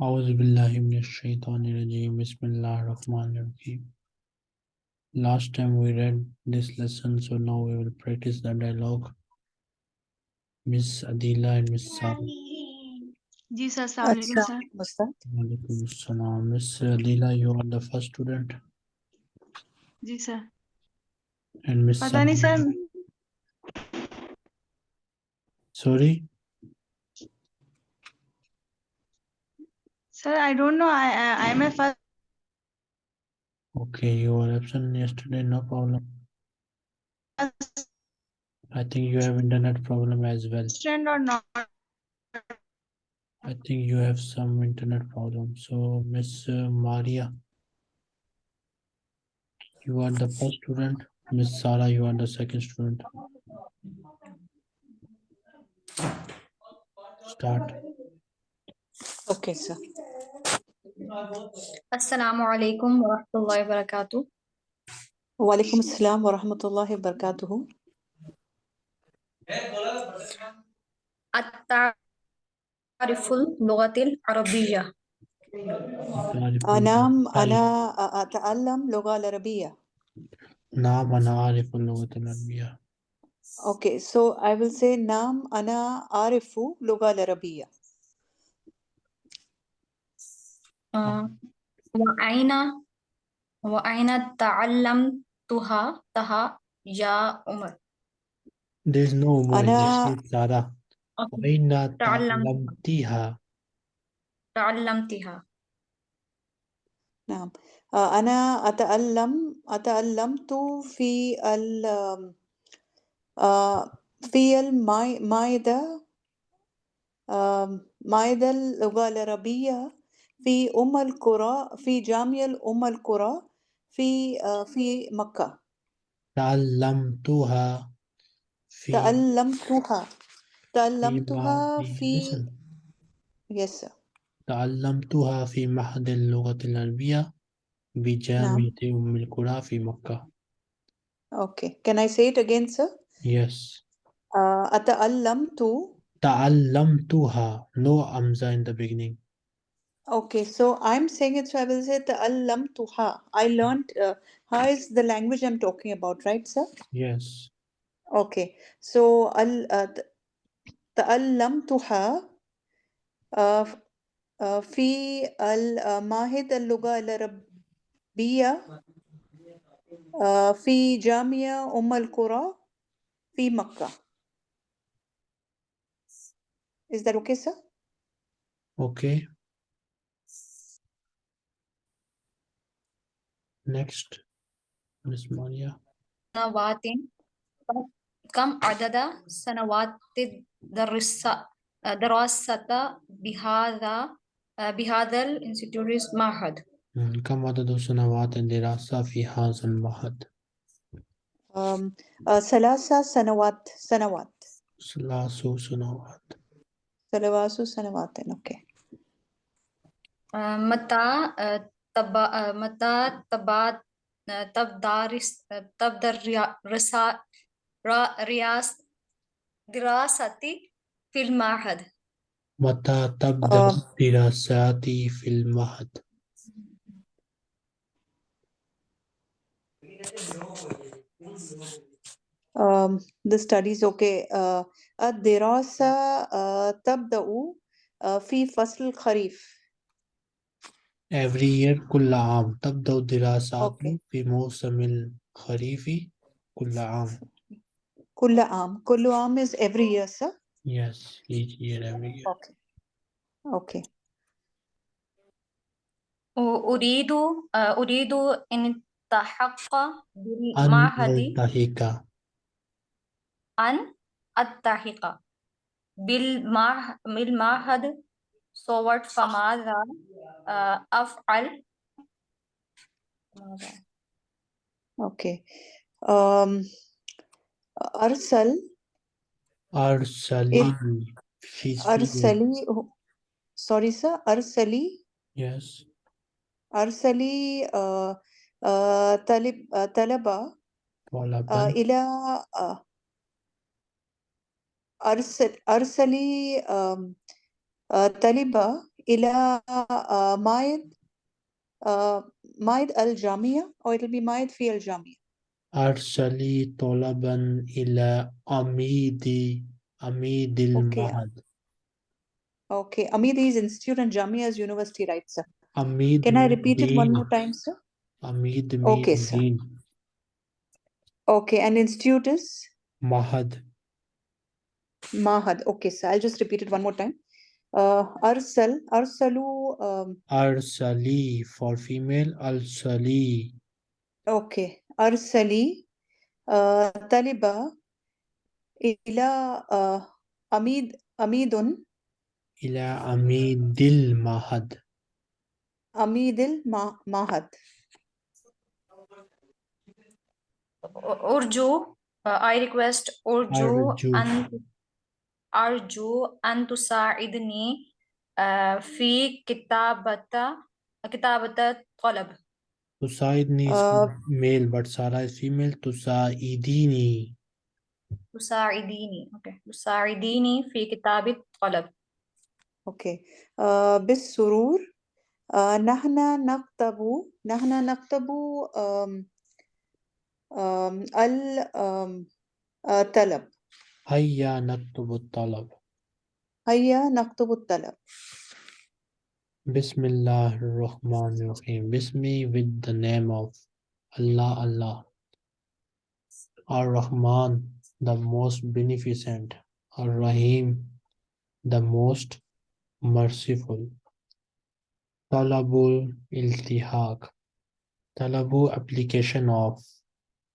Last time we read this lesson, so now we will practice the dialogue. Miss Adila and Miss Sara. Ji sir, Assalamualaikum sir. Waalaikum. Miss Adila, you are the first student. Ji sir. And Miss. Pata nahi sir. Sorry. Sir, I don't know. I, I, am a first. Okay, you were absent yesterday. No problem. I think you have internet problem as well. or not. I think you have some internet problem. So, Miss uh, Maria, you are the first student. Miss Sara, you are the second student. Start. Okay, sir. Assalamu alaikum wa rahmatullahi wa barakatuh. Walaikum assalam wa rahmatullahi wa barakatuhu. التعرف اللغة العربية أنا أ- أتعلم لغة العربية. نعم أنا أعرف اللغة العربية. Okay, so I will say نعم أنا أعرف لغة العربية. آه، وأين وأين تعلمتها تها يا عمر There is no more. أنا- This is Sara. أوكي. أين تعلم- تعلمتها؟ تعلمتها نعم آه، أنا أتعلم أتعلمت في ال آه، في المائدة مائدة اللغة العربية في أم القرى في جامعة أم القرى في آه، في مكة تعلمتها في تعلمتها تعلمتها في sir. تعلمتها في معهد اللغة العربية بجامعة أم القرى في مكة. okay can I say it again sir Yes. آه، أتعلمت تعلمتها. No amza in the beginning. Okay, so I'm saying it, so I will say al-lam tuha. I learned, uh, the language I'm talking about, right, sir? Yes. Okay, so al, uh, ta'allam tuha uh, uh, fi al-mahid uh, al-luga al-rabbiya fi jamia umm al-qura fi makkah. Is that okay, sir? Okay. Next. Miss Maria. سنوات كم عدد سنوات درس دراسة بهذا بهذا الانستيتوت معهد مم، كم عدد سنوات الدراسة في هذا المعهد؟ Um, uh, ثلاثة سنوات سنوات ثلاث سنوات. ثلاث سنوات okay. متى تبا متى تبا تبدارس تبدأ رسا رياس دراستي في المعهد متى تبدأ آه. دراساتي في المعهد؟ Um, the studies okay. Uh, الدراسة uh, تبدأ uh, في فصل الخريف. Every year كل عام تبدأ الدراسات Okay. في موسم الخريف كل عام. كل عام. كل عام is every year, sir. Yes, each year, every year. Okay. Okay. أريد أريد أن ألتحق أن بالمعهد ألتحق أن ألتحق بالمعه- بالمعهد صوت فماذا آه، أفعل؟ ماذا؟ Okay. Um, أرسل أرسلي She's female. أرسلي sorry sir أرسلي Yes. أرسلي uh, uh, طلب uh, طلبة uh, طلبا إلى uh, أرسل أرسلي um, uh, طلبة إلى uh, مايد uh, مايد الجامعة or it'll be مايد في الجامعة أرسلي طلبا إلى عميد عميد المعهد okay أميد is institute and Jamia is university right sir عميد can I mean repeat it one dean. more time sir عميد mean Okay, sir. dean. okay and institute is Mahad Mahad okay sir I'll just repeat it one more time Arsal, Arsalu. Um, Arsali for female, Arsali. Okay, Arsali, uh, Taliba, Ila uh, Amid, Amidun. Ila Amidil Mahad. Amidil ma Mahad. Urju, uh, I request Urju, Urju. and أرجو أن تساعدني uh, في كتابة كتابة طلب. تساعدني is Uh, male but Sarah is female. تساعديني. تساعديني. Okay. تساعديني في كتابة طلب. أوكي آه بالسرور. آه نحن نكتب نحن نكتب آم Hayya naktubu talab. Hayya naktubu talab. Bismillah Rahman Rahim. Bismi with the name of Allah Allah. Ar Rahman, the most beneficent. Ar Rahim, the most merciful. Talabul iltihaq. Talabu application of.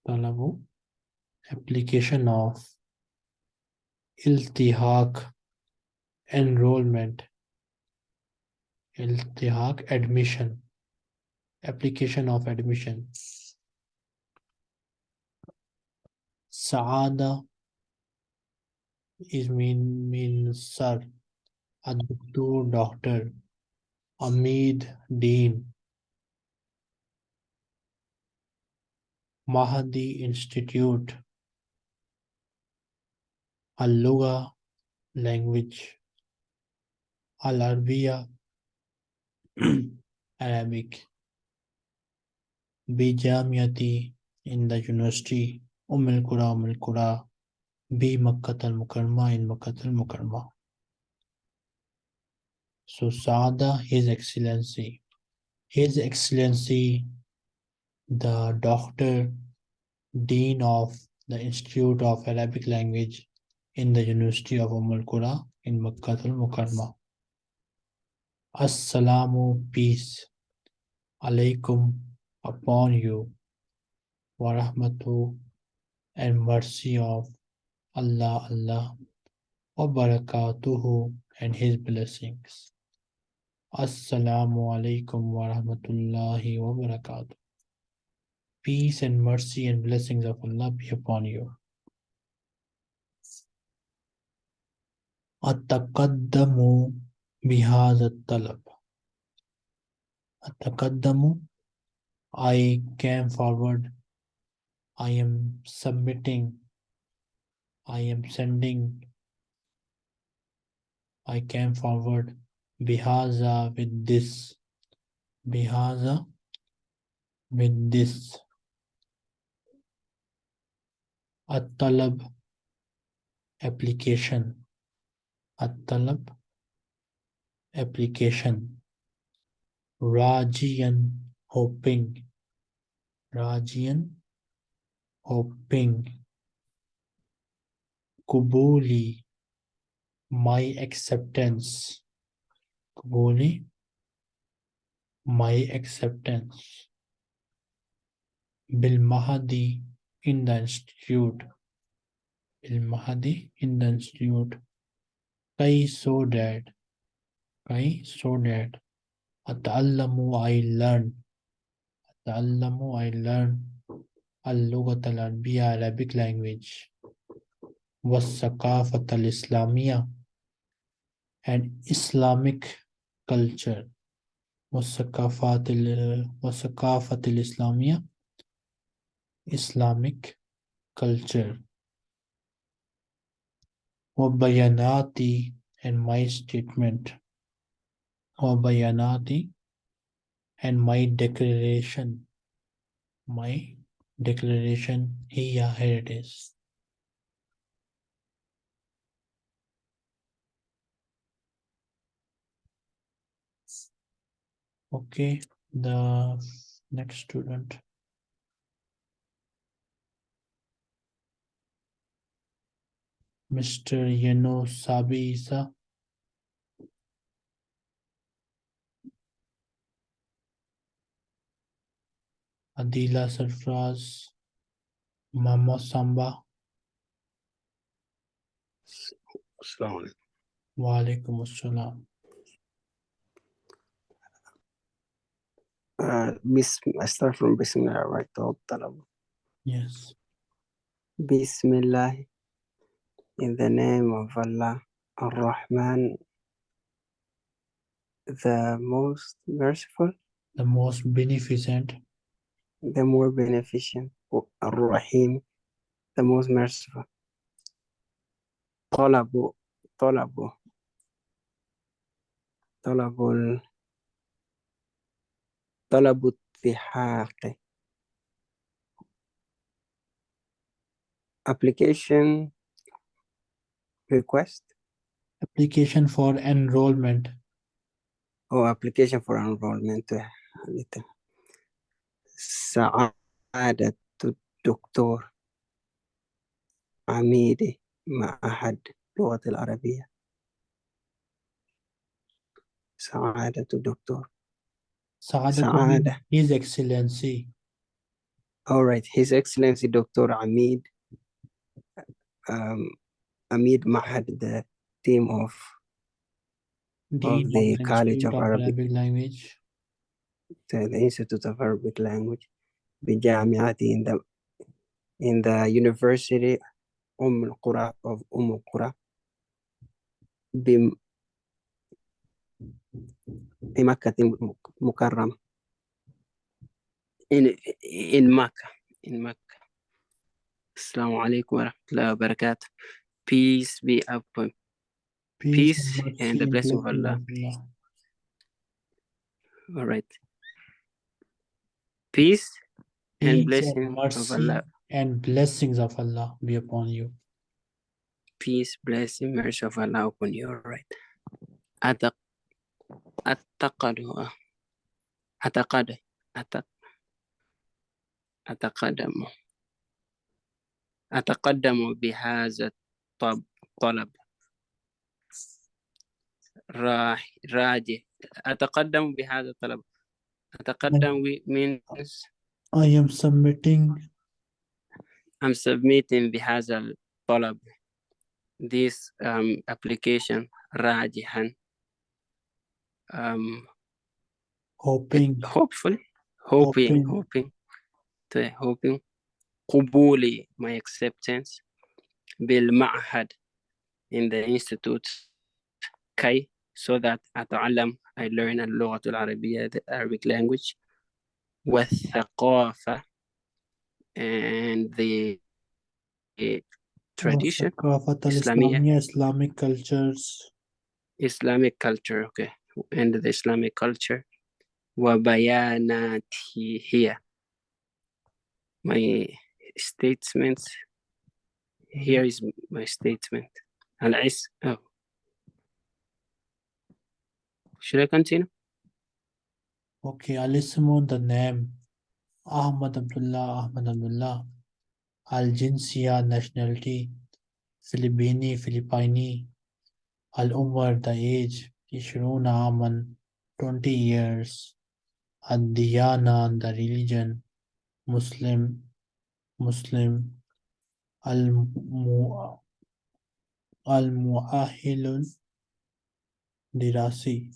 Talabu application of Iltihaq enrollment Iltihaq admission application of admission. Saada is mean means sir Ad-Doktor doctor Amid Dean. Mahdi Institute Al-Lugha language Al-Arabiya Arabic Bijamiyati in the university Umm al-Qura Umm al-Qura Bi Makkah al-Mukarrama in Makkah al-Mukarrama So Saada His Excellency. His Excellency the Doctor Dean of the Institute of Arabic Language in the University of al-Qura in Makkah al-Mukarrama Assalamu peace alaikum upon you wa rahmatu and mercy of Allah Allah wa barakatuhu and his blessings. Assalamu alaikum wa rahmatullahi wa barakatuh. Peace and mercy and blessings of Allah be upon you أتقدم بهذا الطلب أتقدم I came forward I am submitting I am sending I came forward bihaza with this bihaza with this at-talab application at-talab application rajian hoping rajian hoping kubuli my acceptance kubuli my acceptance bil mahadi in the institute bil mahadi in the institute kai so that kai so that ata'allamu I learn. Ata'allamu I learn. Al-lughat al-arabiyya Arabic language. Was-saqafat al-islamiyya and Islamic culture. Was-saqafat al-islamiyya Islamic culture Wabayanati and my statement. Wabayanati and my declaration. My declaration. Here, here it is. Okay, the next student. mr yeno sabi isa adila sarfraz mama samba السلام عليكم wa alaikum assalam uh, بسم I start from بسم الله right طلب طلب yes بسم الله in the name of Allah Ar-Rahman the most merciful the most beneficent the more beneficent Ar-Rahim the most merciful طلب طلب طلب ال- طلب التحاق application request application for enrollment or application for enrollment سعادة الدكتور عميدي معهد اللغة العربية سعادة الدكتور Saadat Saada. His Excellency All right, His Excellency Dr. Amid, um, Amid Mahad, the team of, the of the College of Arabic, Arabic Language, the, the Institute of Arabic Language, Bijamiati in the in the University Umm al Qura of Umm al Qura, Mukarram, in in Makkah, in Makkah. Assalamu alaikum wa rahmatullahi wa barakatuh. Peace be upon. Peace, Peace and the blessing of Allah. All right. Peace, Peace and blessing and of Allah. And blessings of Allah be upon you. Peace, blessing, mercy of Allah upon you. All right. Ataq attaqadu ataqada ataq ataqadamu ataqaddamu طلب راح راجع أتقدم بهذا الطلب أتقدم wi- means I am submitting I'm submitting بهذا الطلب this um, application راجحا um, hoping hopefully hoping Hoping. hoping to hoping قبولي my acceptance بالمعهد in the institute كي so that أتعلم I learn اللغة العربية the Arabic language والثقافة and the eh, tradition ثقافة إسلامية. الإسلامية Islamic cultures Islamic culture okay and the Islamic culture وبياناتي here my statements here is my statement. And I, oh. Should I continue? Okay, I'll listen on the name. Ahmad Abdullah, Ahmad Abdullah. Al-Jinsiya, nationality. Filipini, Filipini. Al-Umar, the age. Ishruna Aman, 20 years. Ad-Diyana, the religion. Muslim, Muslim. Al Mu Al Muahilun Dirasi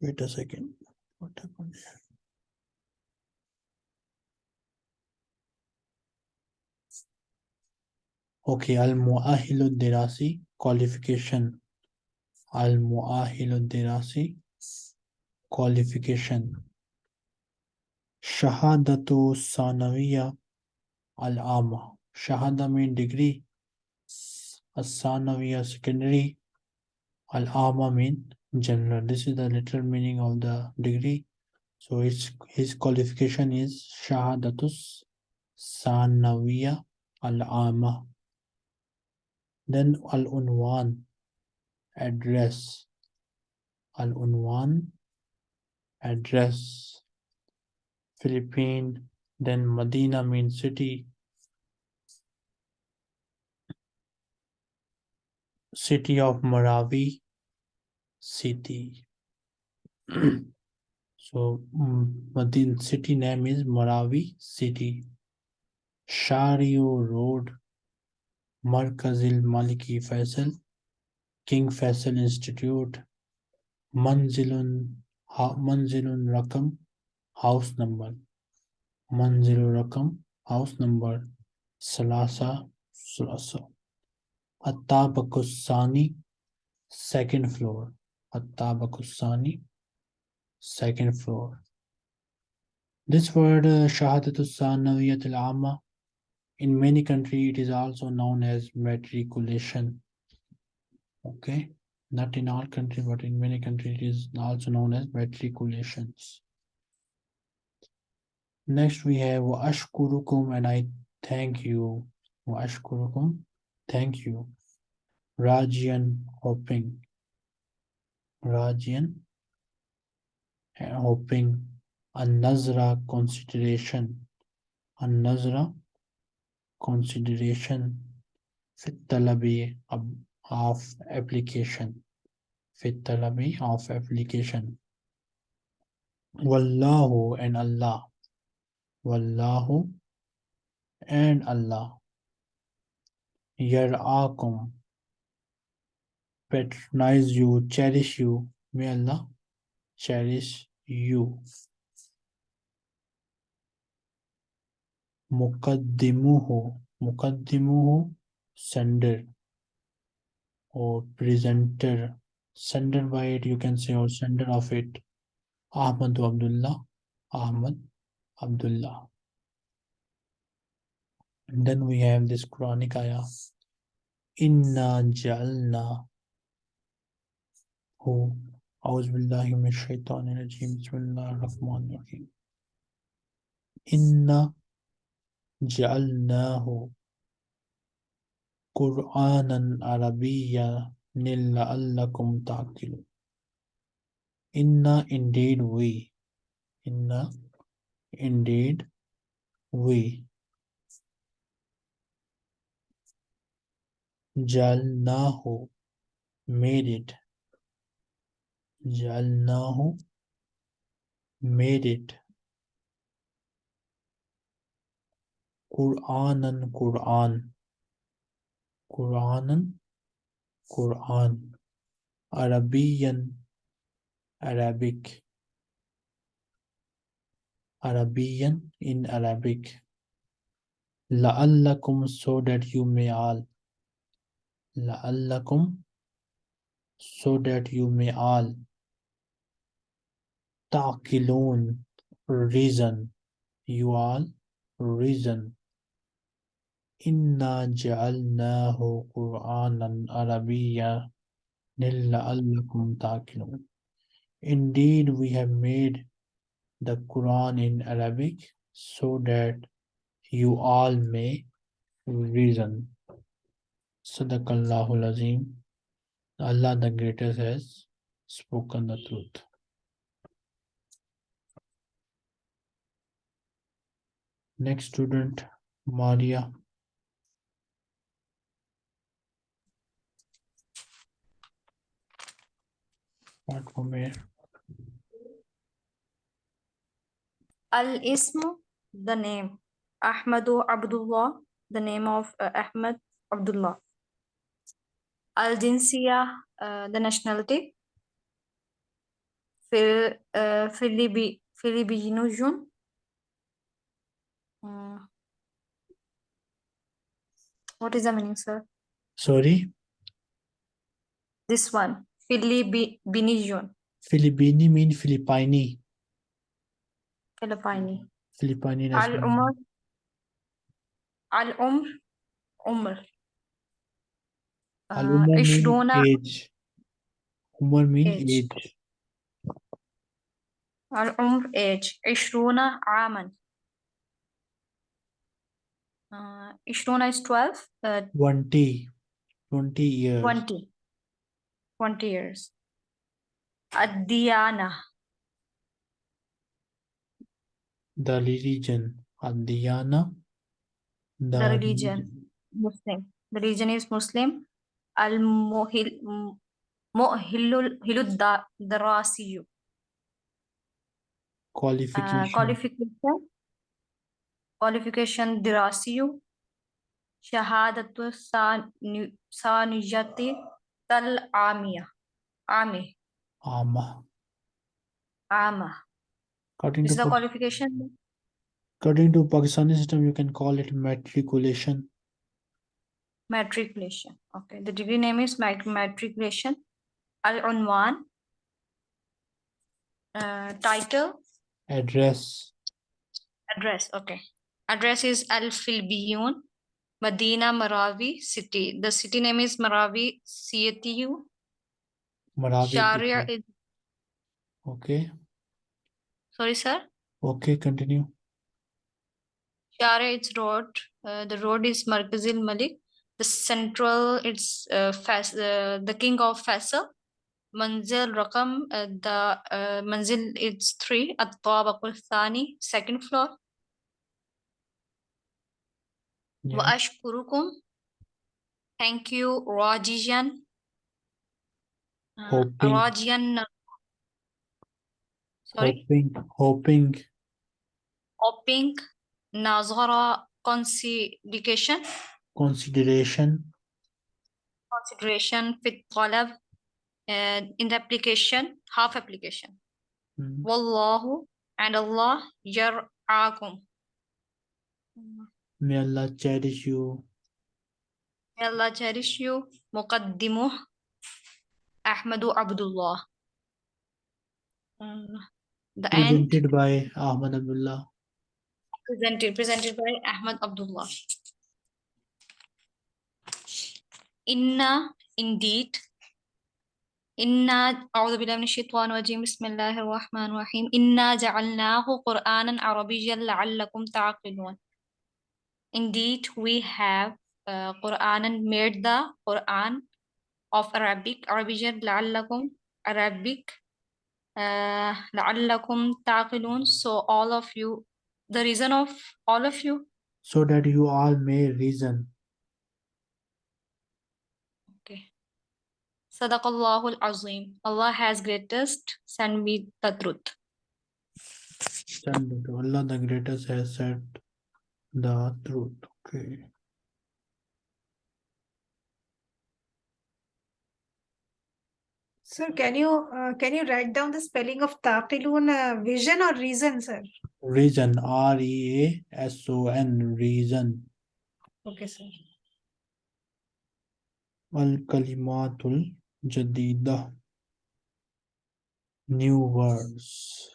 Wait a second. What happened here? Okay, Al Muahilu Dirasi qualification. Al Muahilu Dirasi qualification. Shahadatu Sanawiya Al Ama. Shahada mean degree. As Sanawiya secondary. Al Ama mean general. This is the literal meaning of the degree. So its his qualification is Shahadatus Sanawiya Al-Ama. Then Al-Unwan address. Al-Unwan address. Philippine, then Medina means city. City of Maravi, city. so mm, Medina city name is Maravi city. Shario Road, Markazil Maliki Faisal, King Faisal Institute, Manzilun, Manzilun Rakam, house number. Manzilun Rakam, house number. Salasa, Salasa. Attabakusani, second floor. Attabakusani, second floor. This word uh, Shahadatus al-Amma in many countries it is also known as matriculation. Okay, not in all countries, but in many countries it is also known as matriculations. Next we have ashkurukum and I thank you. Ashkurukum, thank you. Rajian hoping. Rajian hoping. An-Nazra consideration. An-Nazra consideration. Fit of application. Fit of application. Wallahu and Allah. Wallahu and Allah. Yar'akum. Patronize you, cherish you. May Allah cherish you. Muqaddimuhu. Muqaddimuhu, sender or presenter. Sender by it, you can say, or sender of it. Ahmad Abdullah. Ahmad Abdullah. And then we have this Quranic ayah. Inna jalna. Who? A'udhu billahi minash shaitanir rajim. Bismillahir rahmanir rahim. Inna jalnahu. Qur'anan Arabiyya nilla'allakum ta'qilun. Inna indeed we. Inna indeed we Jalnahu made it Jalnahu made it Qur'anan Qur'an Qur'anan Qur'an Arabian Arabic Arabian in Arabic La'allakum so that you may all La'allakum so that you may all Ta'qilun reason. You all reason. Inna ja'alnahu Qur'anan Arabiyya la'allakum ta'qilun Indeed we have made the Quran in Arabic so that you all may reason. Sadaqallahul Azim. Allah the Greatest has spoken the truth. Next student, Maria. Start from here. Al Ism, the name. Ahmadu Abdullah, the name of uh, Ahmad Abdullah. Al Jinsiya, uh, the nationality. Fil, uh, Filibi. Uh, what is the meaning, sir? Sorry, This one, Filipinojun, Filipini mean Filipini. Filipini. Filipini Al national. Umar, Al Umr, Uh, Umar mean Ishruna, age. Umar means Age. age. العمر age عشرون عاما uh, عشرون is 12 uh, 20. 20 years. 20 20 years الديانة The religion. Adiyana. The, The religion. Muslim the religion is Muslim المؤهل مؤهل الد- الدراسي uh, Qualification. qualification qualification دراسي شهادة ثاني- ثانوية العامية عامي Ama. عامة According This is to, the Pa- qualification according to Pakistani system, you can call it matriculation. matriculation. Okay the degree name is mat- matriculation. Al-unwan uh, title? Address. address okay. Address is al-filbiyun medina marawi city. The city name is marawi ctu Marabi. sharia is Okay. sorry sir? Okay, continue. sharia is road. Uh, the road is markazil malik the central it's uh, Fas, uh, the king of Faisal, Manzil Rakam uh, the uh, Manzil it's three at Tabakul Thani second floor. Yeah. Thank you Rajijan. Uh, Rajijan uh, sorry? Hoping hoping. Hoping Nazara consideration Consideration. consideration في الطلب uh, in the application half application Mm. والله and Allah يرعاكم May Allah cherish you. May Allah cherish you مقدمه أحمد عبد الله Uh, the end Presented by Ahmad Abdullah. presented presented by Ahmad Abdullah inna indeed. Inna a'udhu billahi minash shaitani rajim. Bismillahir rahmanir rahim inna ja'alnahu qur'anan arabiyyan la'allakum ta'qilun. Indeed we have uh, quran and made the quran of arabic. Arabiyyan la'allakum arabic uh, la'allakum ta'qilun. So all of you the reason of all of you? So that you all may reason. Sadaqallahul Azim. Allah has greatest Send me the truth. Stand Allah the greatest has said the truth. Okay. Sir, can you uh, can you write down the spelling of taqilun, uh, vision or reason, sir? Reason, R E A S O N, reason. Okay, sir. Al kalimatul Jadida. New words.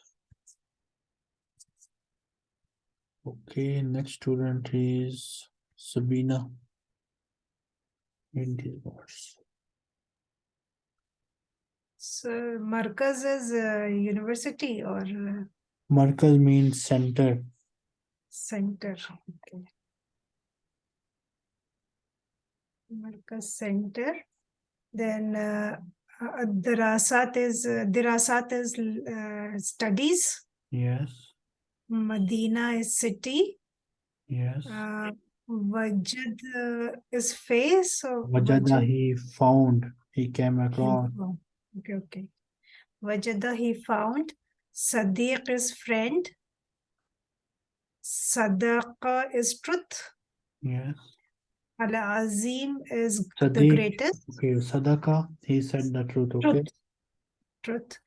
Okay, next student is Sabina. In these words. So Markaz is uh, university or Markaz means center. center. Okay. Markaz center. Then uh, uh, Dirasat is uh, Dirasat is uh, studies. Yes, Medina is city. yes. Uh, uh, is face Wajada Wajad- he found, he came across. Okay, okay. Wajada he found. Sadiq is friend. Sadaqa is truth. Yes. Al Azim is the greatest Okay, Sadaka, he said the truth, okay? truth. Truth.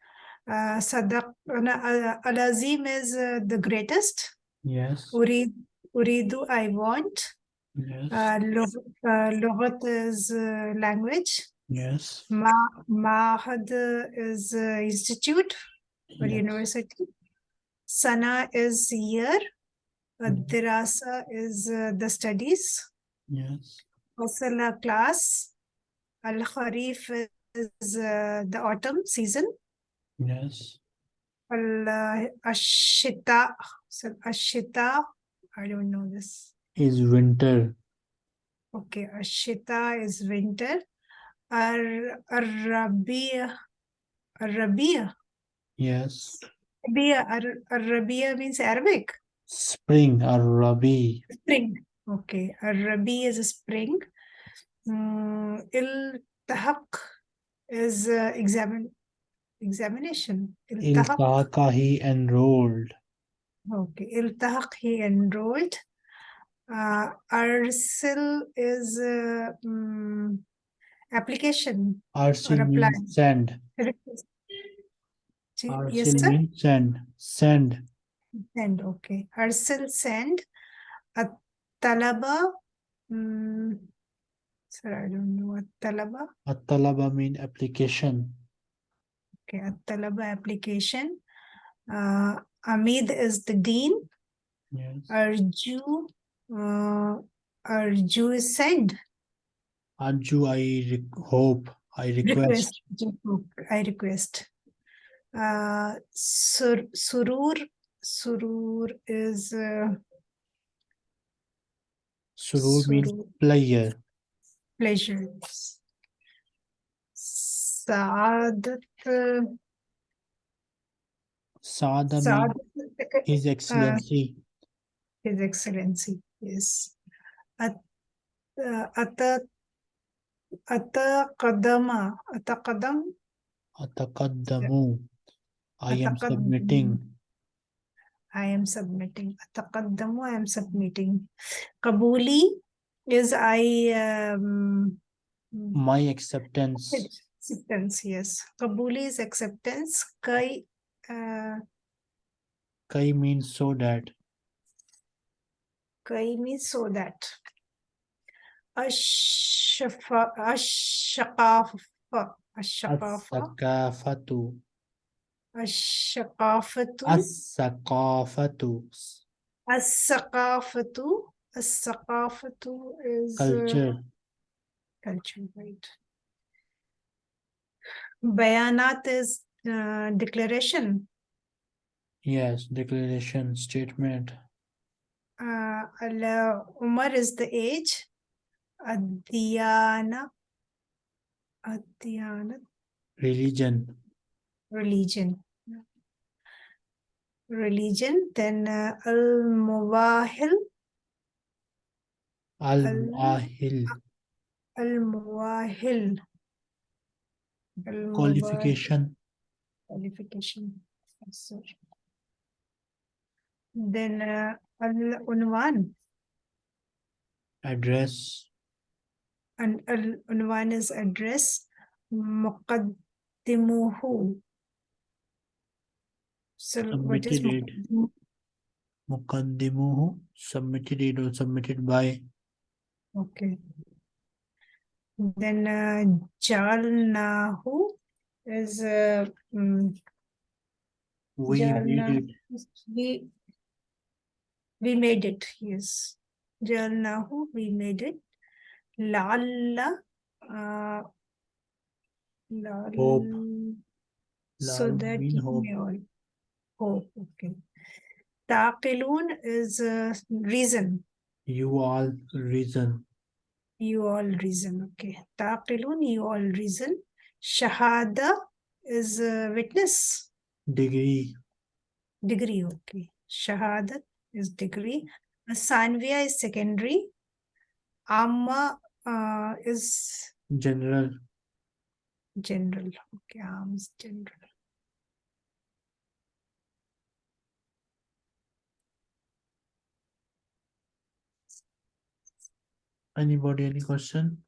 Uh, Sadaq, Al Azim is uh, the greatest. Yes, Urid, Uridu, I want. yes, Uh, uh, is uh, language. yes, Ma Mahad is uh, institute or yes, university. Sana is year. Uh, Mhm. Dirasa is uh, the studies. Yes, Fasala class. Al Kharif is uh, the autumn season. Yes. Al ashita, so ashita, I don't know this. Is winter. Okay, ashita is winter. Ar Arabia, Arabia, Yes. Arabia, Ar- Arabia means Arabic. Spring or Rabi. Spring. Okay, Arabi is a spring. Mm, iltahaq is uh, examine examination. Iltaka he enrolled. Okay, iltahaq he enrolled. Uh, arsil is uh, mm, application. Arsil apply. means send. Ji- Yes, sir. means send. Send. Send, okay. Arsil send. A talaba. Mm, sir, I don't know. A talaba. At-talaba mean application. Okay, a talaba application. Uh, Amid is the dean. Yes. Arju. Uh, Arju is send. Arju, I hope, I request. Request. I request. Uh, sur, surur. Surur is uh, Surur means surur. player. pleasures. Saadat, uh, means Saadat, His Excellency. His Excellency, yes. At, uh, ata, ata kadama, ata kadam, Ataqaddamu. I am submitting. I am submitting. Ataqaddamu, I am submitting. Kabuli is I, um, My acceptance. acceptance, yes. Kabuli is acceptance. Kai, uh, Kai means so that. Kai means so that. Ashafa, ashaqafa, ashaqafa, Ashaqafatu, As-sakafatu. as-saqafatu, as-saqafatu is uh, Culture. culture, right? Bayanat is uh, declaration. Yes, declaration, statement. Uh, al Umar is the age. Adiyana, Adiyana, Religion. religion. Religion, then uh, Al Muwahil, Al-Muahil. Al Muwahil. Qualification. Qualification. Yes. Then uh, Al Unwan, Address. and Al Unwan is address. Muqaddimuhu. So Submitted it. Muqaddimuhu. Submitted it or submitted by. Okay. Then uh, Jalnahu is uh, mm, We Jalna- made it. we we made it. Yes, Jalnahu we made it. Lalla, uh, Hope. lal- So that hope. may all hope. Okay. Taqilun is uh, reason. You all reason. You all reason, okay. Taqilun, you all reason. Shahada is uh, witness, Degree. degree, okay. Shahada is degree. Sanvia is secondary. Amma uh, is General. general, okay. Am is general. Anybody, any question?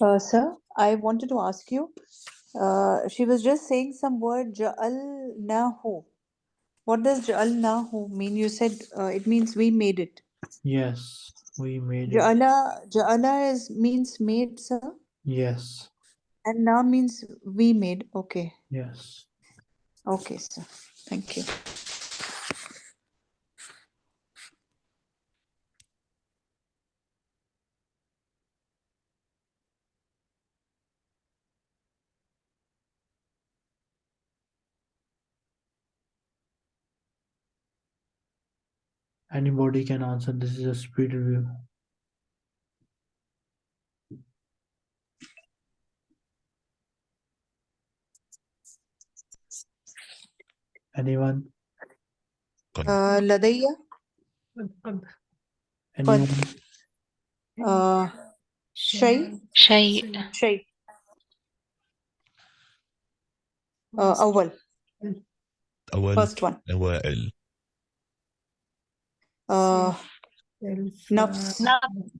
Uh, sir, I wanted to ask you, uh, she was just saying some word ja'alnahu. What does ja'alnahu mean? You said uh, it means we made it. Yes, we made it. Ja'ala, ja'ala is means made, sir, Yes, and now means we made. Okay. yes. Okay, sir. Thank you. Anybody can answer. This is a speed review. Anyone? Uh, لدي قد قد Anyone? uh, شيء شيء شيء uh, أول أول first one أوائل uh, self, نفس uh,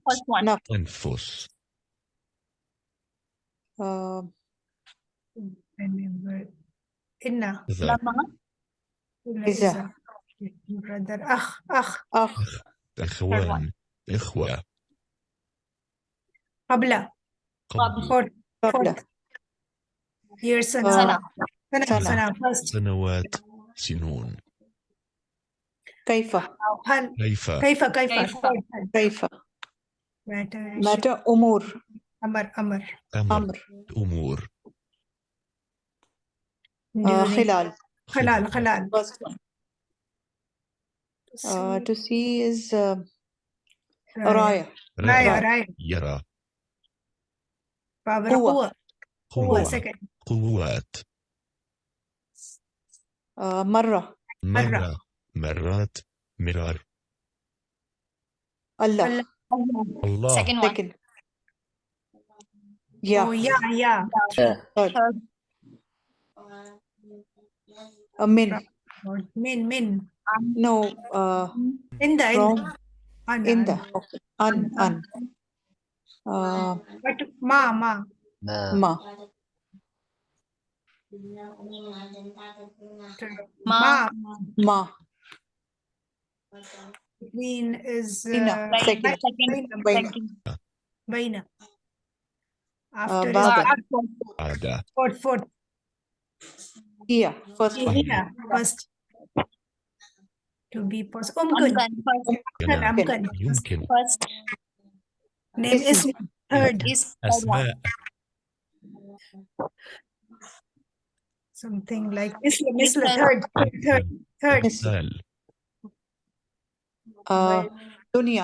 first one نفس أنفس uh, remember إنا إذا brother أخ أخ. أخ. إخوان إخوة. قبل. قبل. قبل. سنة آه، سنة. سنوات سنون. كيف؟ هل؟ كيف؟ كيف كيف؟ كيف. متى أمور. أمر أمر. أمر. أمور. During خلال. خلال خلال. first one uh, to see is uh, راية راية راية يرى. قوة. قوة. قوات. uh, مرة. مرة. مرات. مرار. الله. الله. الله. second one second يا. yeah yeah Uh, min. Min, min. Um, no. Uh, in the. From, in the. In the. Okay. An, an. Uh, but ma, ma. Ma. ma. Ma. Ma. Is. Uh, Baina. Second. Baina. Second. After Baina. Baina. Uh, After uh, is, fourth, fourth. Here, first one. Yeah, first. To be possible. Umkun. Umkun. Umkun. First. Name is third. Is third Something like Isla, Isla, third, third, third. Misal. Uh, dunya.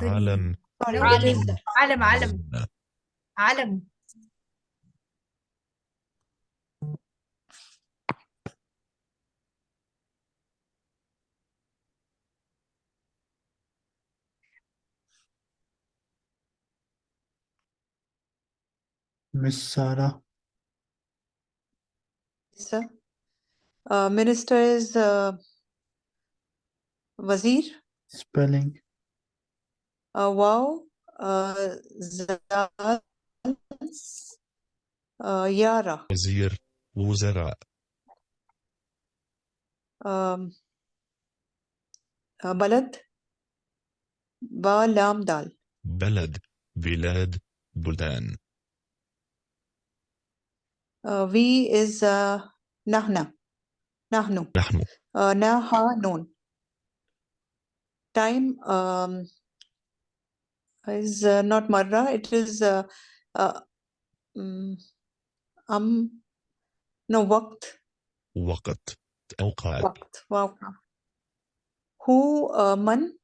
Alam. Alam, alam. Alam. Miss Sarah. sir. Uh, minister is uh, Wazir. Spelling. Uh, wow. Uh, Zal. Uh, Yara. وزير وزراء Um, uh, بلد. با لام دال. بلد بلاد بلدان Uh, we is uh, نحن. نحن. نحن Uh, نها نون. Time um, is uh, not مرة. It is uh, uh, um, um, no وقت. وقت أوقات وقت. واو. هو uh, من.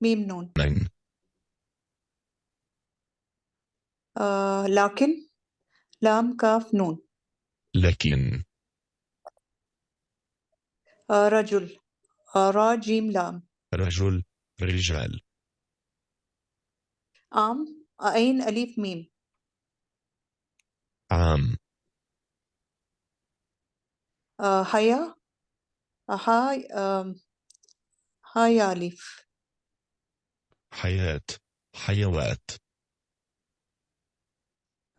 ميم نون. من uh, لكن. لام كاف نون. لكن uh, رجل. uh, را جيم لام. رجل رجال عام. عين أليف ميم. عام حيا. هاي هاي أليف. حياة حيوات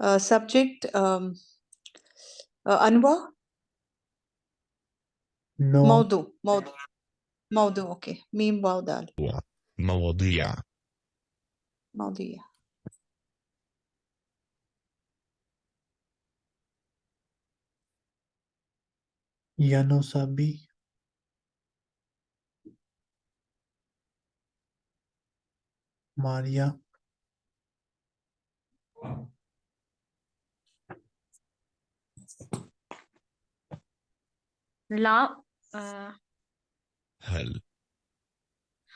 Uh, subject, um, uh, Anwar? No. Maudu, Maudu. Maudu, okay. Mim Baudal. Maudiya. Maudiya. Ya no sabí. María. Wow. La uh, هل.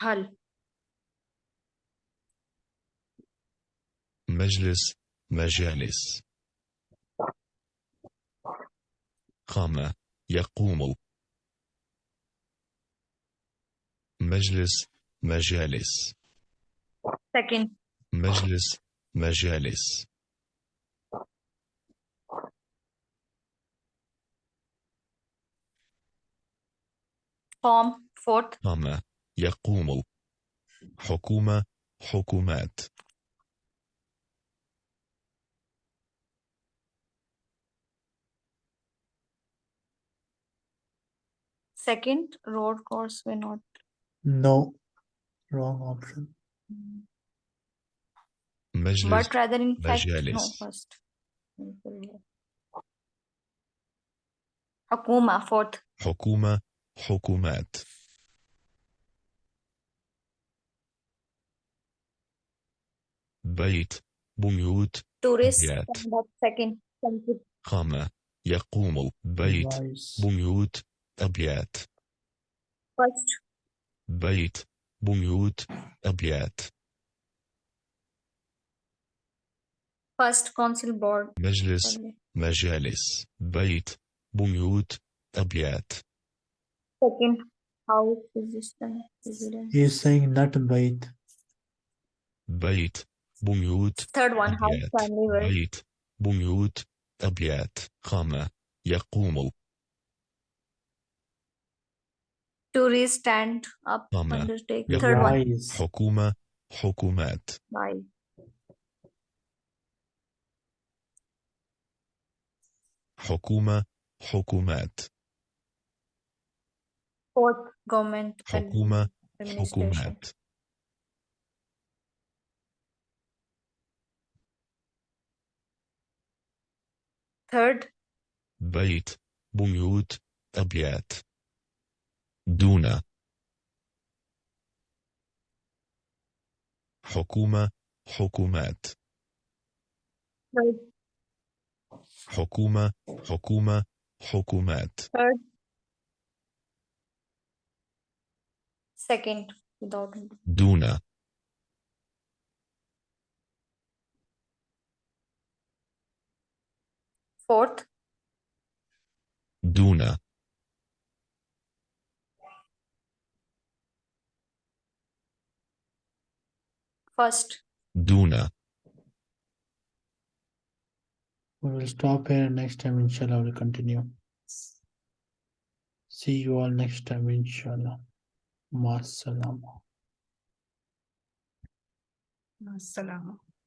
hal. مجلس مجالس. قام يقوم. مجلس مجالس. Second. مجلس مجالس. Form. Fourth. قام يقوم حكومة حكومات Second. Road course way not. No. Wrong option. مجلس But rather in fact. No مجالس. first. Hakuma. Fourth. حكومة حكومات بيت بيوت Tourist. Second. قام يقوم بيت. بيوت أبيات First. بيت بيوت أبيات First council board. مجلس. مجالس بيت بيوت أبيات Second. House resistance. residence. He is saying not bait. بيت بيوت Third one. House أبيات family word. بيت بيوت أبيات قام يقوم Tourist stand up. قام Undertake. يقوم. Third one. Wise. حكومة حكومات Bye. حكومة حكومات Fourth. Government. حكومة Administration. حكومات Third. بيت بيوت أبيات دون حكومة حكومات Third. حكومة حكومة حكومات Third. Second, without. Duna. Fourth. Duna. First. Duna. We will stop here next time, inshallah, we'll continue. See you all next time, inshallah. Ma salama. Assalamu.